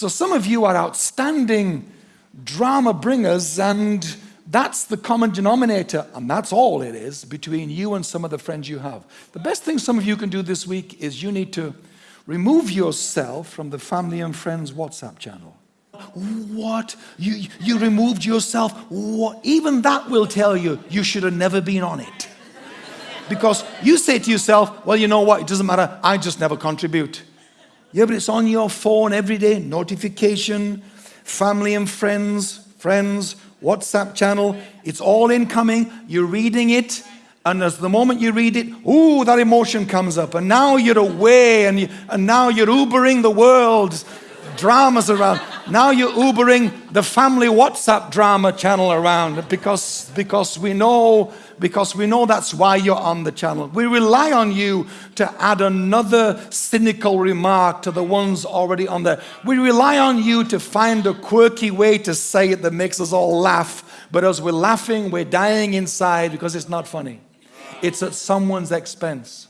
So some of you are outstanding drama bringers and that's the common denominator and that's all it is between you and some of the friends you have. The best thing some of you can do this week is you need to remove yourself from the family and friends WhatsApp channel. What? You, you removed yourself? What? Even that will tell you you should have never been on it. Because you say to yourself, well, you know what, it doesn't matter, I just never contribute. Yeah, but it's on your phone every day, notification, family and friends, friends, WhatsApp channel, it's all incoming, you're reading it, and as the moment you read it, ooh, that emotion comes up, and now you're away, and, you, and now you're Ubering the world, dramas around. Now you're Ubering the family WhatsApp drama channel around because, because we know because we know that's why you're on the channel. We rely on you to add another cynical remark to the ones already on there. We rely on you to find a quirky way to say it that makes us all laugh. But as we're laughing, we're dying inside because it's not funny. It's at someone's expense.